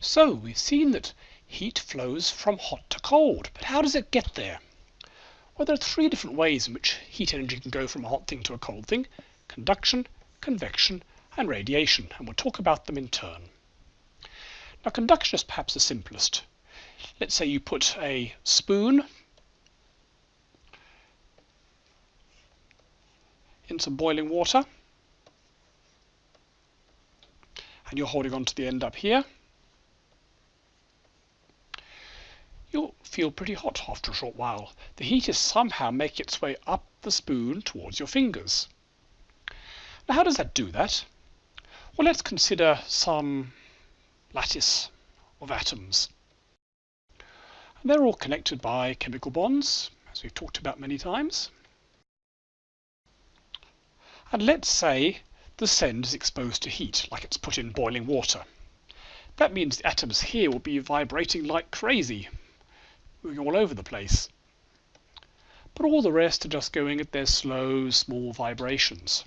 So we've seen that heat flows from hot to cold, but how does it get there? Well, there are three different ways in which heat energy can go from a hot thing to a cold thing. Conduction, convection, and radiation, and we'll talk about them in turn. Now conduction is perhaps the simplest. Let's say you put a spoon in some boiling water and you're holding on to the end up here. You'll feel pretty hot after a short while. The heat is somehow making its way up the spoon towards your fingers. Now how does that do that? Well let's consider some lattice of atoms. And they're all connected by chemical bonds, as we've talked about many times. And let's say the send is exposed to heat, like it's put in boiling water. That means the atoms here will be vibrating like crazy, moving all over the place. But all the rest are just going at their slow, small vibrations.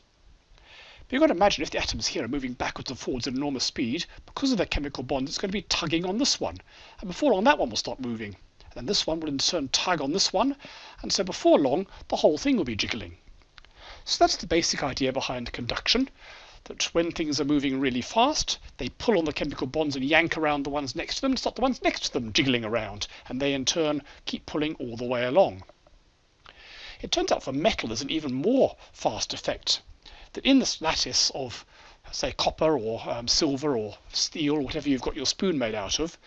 But you've got to imagine if the atoms here are moving backwards and forwards at enormous speed, because of their chemical bonds, it's going to be tugging on this one. And before long, that one will stop moving. And then this one will in turn tug on this one. And so before long, the whole thing will be jiggling. So that's the basic idea behind conduction, that when things are moving really fast, they pull on the chemical bonds and yank around the ones next to them and stop the ones next to them jiggling around, and they in turn keep pulling all the way along. It turns out for metal there's an even more fast effect, that in this lattice of say copper or um, silver or steel or whatever you've got your spoon made out of,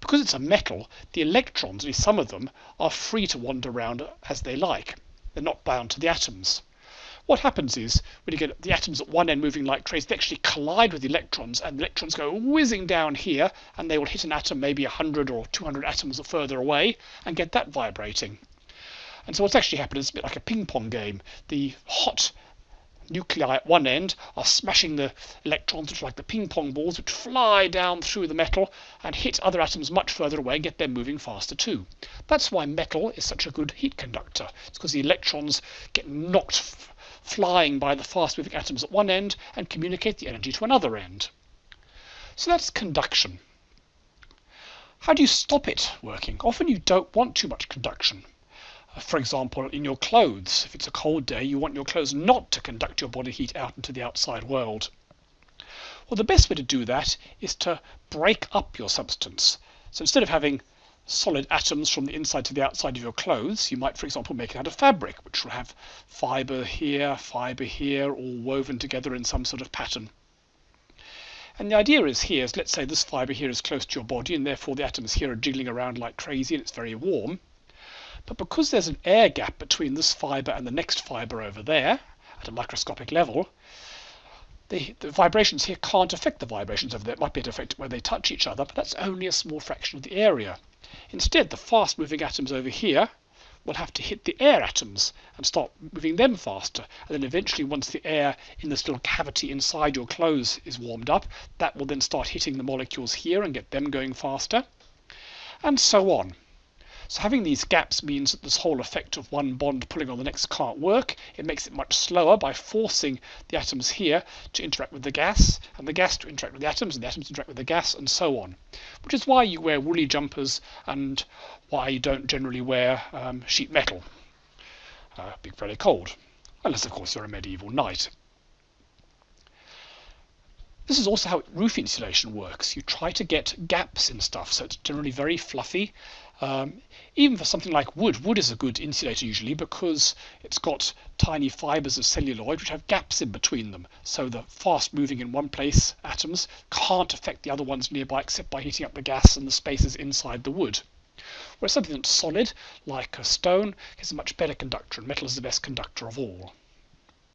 because it's a metal, the electrons, at least some of them, are free to wander around as they like. They're not bound to the atoms. What happens is, when you get the atoms at one end moving like trains, they actually collide with the electrons, and the electrons go whizzing down here, and they will hit an atom maybe 100 or 200 atoms further away, and get that vibrating. And so what's actually happened is a bit like a ping pong game. The hot nuclei at one end are smashing the electrons, which are like the ping pong balls, which fly down through the metal and hit other atoms much further away and get them moving faster too. That's why metal is such a good heat conductor. It's because the electrons get knocked flying by the fast moving atoms at one end and communicate the energy to another end. So that's conduction. How do you stop it working? Often you don't want too much conduction. Uh, for example, in your clothes, if it's a cold day, you want your clothes not to conduct your body heat out into the outside world. Well, the best way to do that is to break up your substance. So instead of having solid atoms from the inside to the outside of your clothes. You might, for example, make it out of fabric, which will have fiber here, fiber here, all woven together in some sort of pattern. And the idea is here is, let's say this fiber here is close to your body, and therefore the atoms here are jiggling around like crazy, and it's very warm. But because there's an air gap between this fiber and the next fiber over there, at a microscopic level, the, the, vibrations here can't affect the vibrations over there. It might be able where they touch each other, but that's only a small fraction of the area. Instead, the fast moving atoms over here will have to hit the air atoms and start moving them faster. And then eventually, once the air in this little cavity inside your clothes is warmed up, that will then start hitting the molecules here and get them going faster, and so on. So having these gaps means that this whole effect of one bond pulling on the next can't work. It makes it much slower by forcing the atoms here to interact with the gas, and the gas to interact with the atoms, and the atoms to interact with the gas, and so on. Which is why you wear woolly jumpers and why you don't generally wear um, sheet metal. Uh, be very cold. Unless, of course, you're a medieval knight. This is also how roof insulation works. You try to get gaps in stuff, so it's generally very fluffy um, even for something like wood, wood is a good insulator usually because it's got tiny fibers of celluloid which have gaps in between them. So the fast moving in one place atoms can't affect the other ones nearby except by heating up the gas and the spaces inside the wood. Whereas something that's solid, like a stone, is a much better conductor, and metal is the best conductor of all.